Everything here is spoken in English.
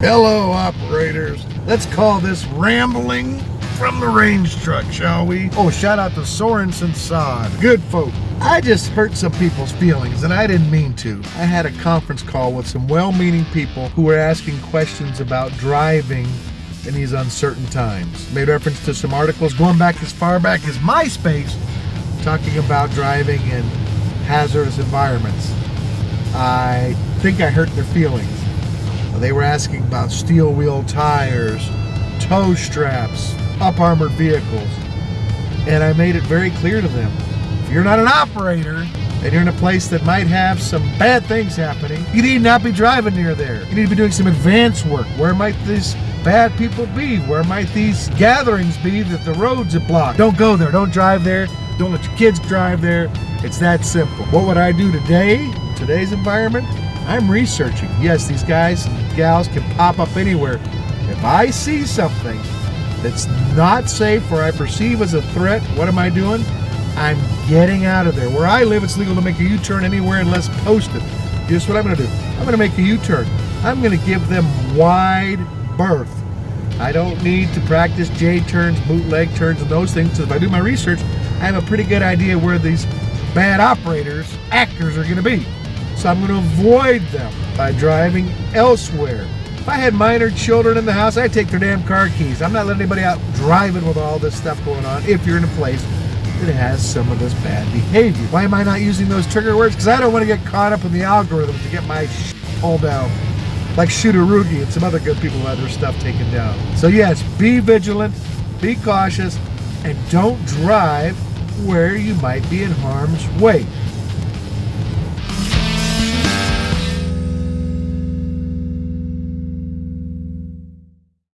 Hello, operators. Let's call this rambling from the range truck, shall we? Oh, shout out to Sorensen Sod. Good folk. I just hurt some people's feelings, and I didn't mean to. I had a conference call with some well meaning people who were asking questions about driving in these uncertain times. Made reference to some articles going back as far back as MySpace talking about driving in hazardous environments. I think I hurt their feelings. They were asking about steel wheel tires, tow straps, up armored vehicles. And I made it very clear to them if you're not an operator and you're in a place that might have some bad things happening, you need not be driving near there. You need to be doing some advance work. Where might these bad people be? Where might these gatherings be that the roads are blocked? Don't go there. Don't drive there. Don't let your kids drive there. It's that simple. What would I do today, today's environment? I'm researching. Yes, these guys gals can pop up anywhere. If I see something that's not safe or I perceive as a threat, what am I doing? I'm getting out of there. Where I live, it's legal to make a U-turn anywhere unless posted. Guess what I'm going to do? I'm going to make a U-turn. I'm going to give them wide berth. I don't need to practice J-turns, bootleg turns, and those things. Because if I do my research, I have a pretty good idea where these bad operators, actors, are going to be. So I'm going to avoid them by driving elsewhere. If I had minor children in the house, I'd take their damn car keys. I'm not letting anybody out driving with all this stuff going on if you're in a place that has some of this bad behavior. Why am I not using those trigger words? Because I don't want to get caught up in the algorithm to get my sh- pulled down. Like Shootarugi and some other good people had their stuff taken down. So yes, be vigilant, be cautious, and don't drive where you might be in harm's way.